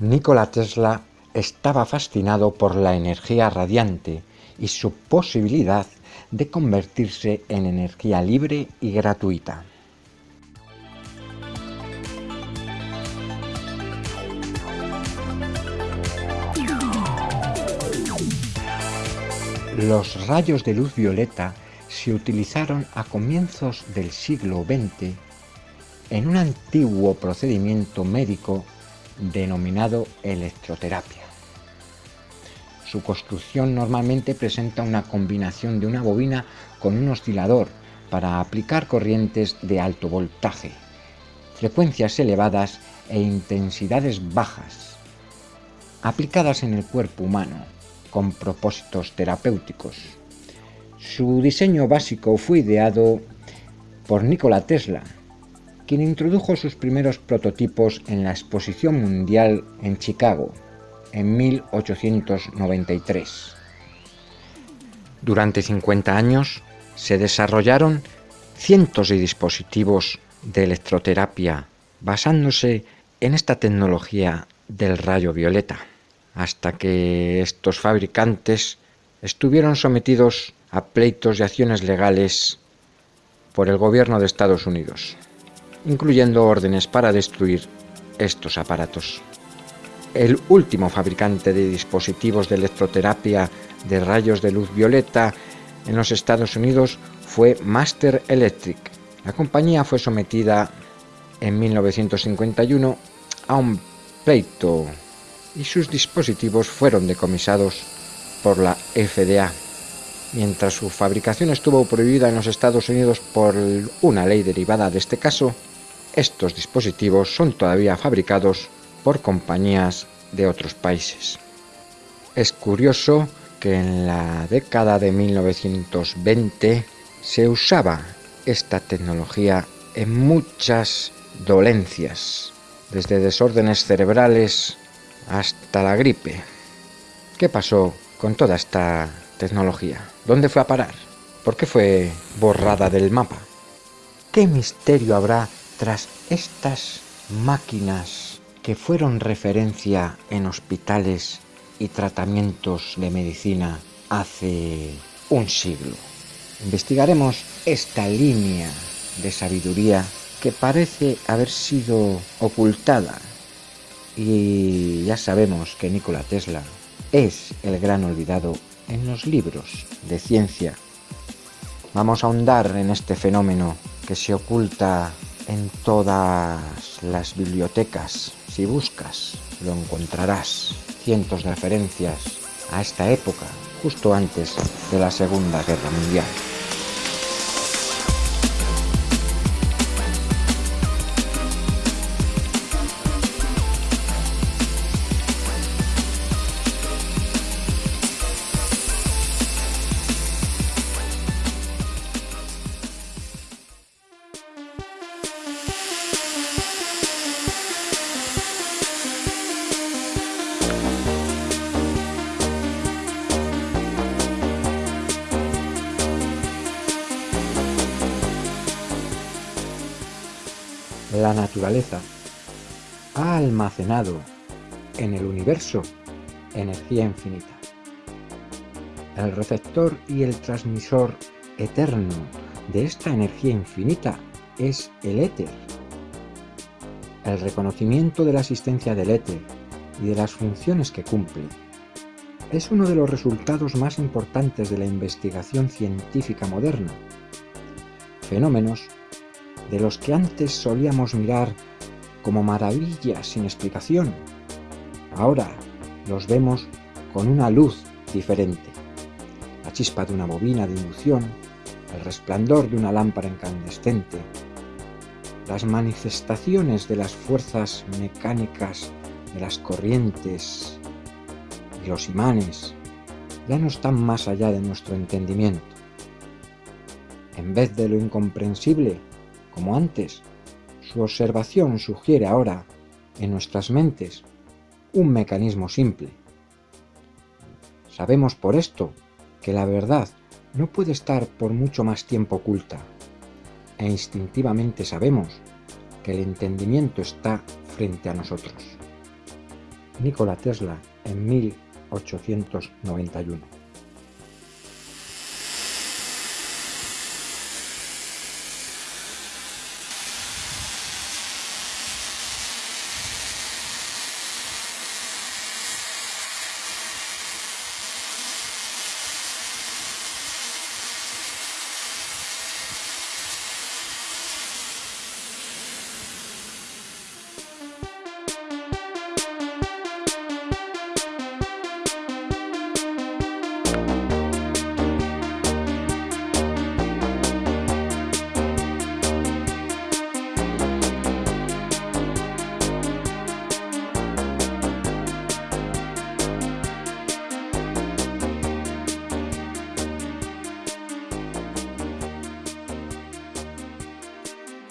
Nikola Tesla estaba fascinado por la energía radiante y su posibilidad de convertirse en energía libre y gratuita. Los rayos de luz violeta se utilizaron a comienzos del siglo XX en un antiguo procedimiento médico denominado electroterapia. Su construcción normalmente presenta una combinación de una bobina con un oscilador para aplicar corrientes de alto voltaje, frecuencias elevadas e intensidades bajas, aplicadas en el cuerpo humano con propósitos terapéuticos. Su diseño básico fue ideado por Nikola Tesla, quien introdujo sus primeros prototipos en la Exposición Mundial en Chicago en 1893. Durante 50 años se desarrollaron cientos de dispositivos de electroterapia basándose en esta tecnología del rayo violeta hasta que estos fabricantes estuvieron sometidos a pleitos y acciones legales por el gobierno de Estados Unidos, incluyendo órdenes para destruir estos aparatos. El último fabricante de dispositivos de electroterapia de rayos de luz violeta en los Estados Unidos fue Master Electric. La compañía fue sometida en 1951 a un pleito y sus dispositivos fueron decomisados por la FDA. Mientras su fabricación estuvo prohibida en los Estados Unidos por una ley derivada de este caso, estos dispositivos son todavía fabricados por compañías de otros países. Es curioso que en la década de 1920 se usaba esta tecnología en muchas dolencias, desde desórdenes cerebrales hasta la gripe. ¿Qué pasó con toda esta tecnología? ¿Dónde fue a parar? ¿Por qué fue borrada del mapa? ¿Qué misterio habrá tras estas máquinas que fueron referencia en hospitales y tratamientos de medicina hace un siglo? Investigaremos esta línea de sabiduría que parece haber sido ocultada y ya sabemos que Nikola Tesla es el gran olvidado en los libros de ciencia. Vamos a ahondar en este fenómeno que se oculta en todas las bibliotecas. Si buscas, lo encontrarás. Cientos de referencias a esta época, justo antes de la Segunda Guerra Mundial. La naturaleza ha almacenado en el universo energía infinita. El receptor y el transmisor eterno de esta energía infinita es el éter. El reconocimiento de la existencia del éter y de las funciones que cumple es uno de los resultados más importantes de la investigación científica moderna. Fenómenos de los que antes solíamos mirar como maravillas sin explicación. Ahora los vemos con una luz diferente. La chispa de una bobina de inducción, el resplandor de una lámpara incandescente, las manifestaciones de las fuerzas mecánicas de las corrientes y los imanes ya no están más allá de nuestro entendimiento. En vez de lo incomprensible, como antes, su observación sugiere ahora, en nuestras mentes, un mecanismo simple. Sabemos por esto que la verdad no puede estar por mucho más tiempo oculta, e instintivamente sabemos que el entendimiento está frente a nosotros. Nikola Tesla en 1891.